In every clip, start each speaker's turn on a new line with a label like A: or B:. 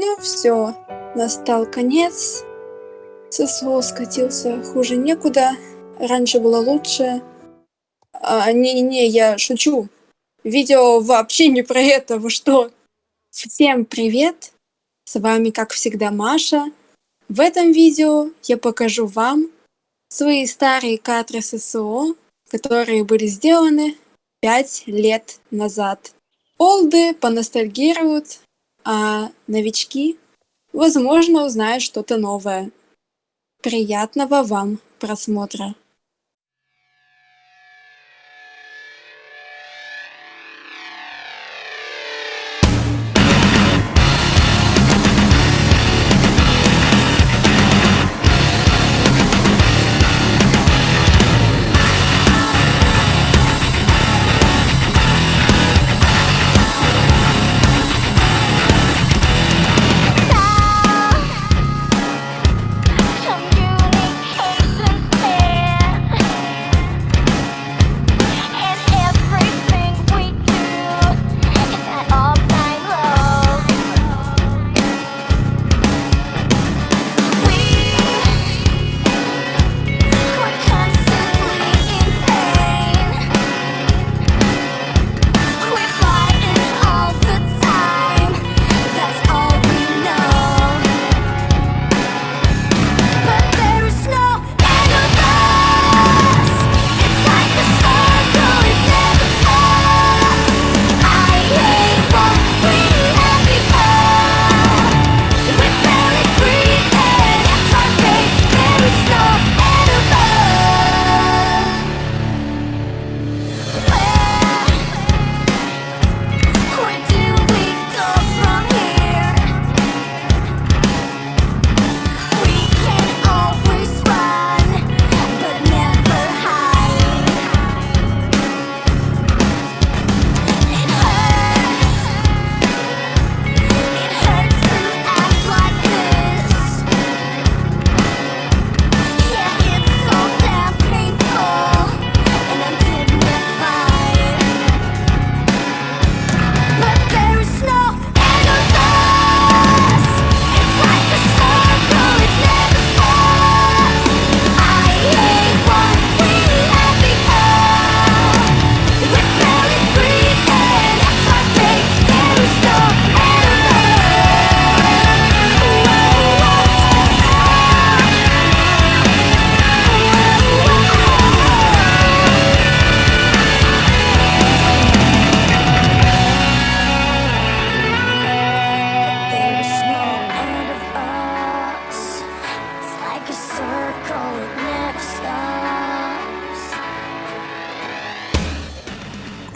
A: Ну все, настал конец. ССО скатился хуже некуда. Раньше было лучше. А, не-не-не, я шучу. Видео вообще не про это, вы что? Всем привет! С вами, как всегда, Маша. В этом видео я покажу вам свои старые кадры ССО, которые были сделаны 5 лет назад. Олды поностальгируют, а новички, возможно, узнают что-то новое. Приятного вам просмотра!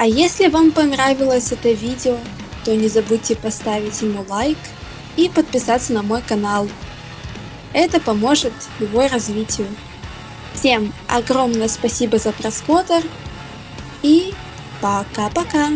A: А если вам понравилось это видео, то не забудьте поставить ему лайк и подписаться на мой канал. Это поможет его развитию. Всем огромное спасибо за просмотр и пока-пока.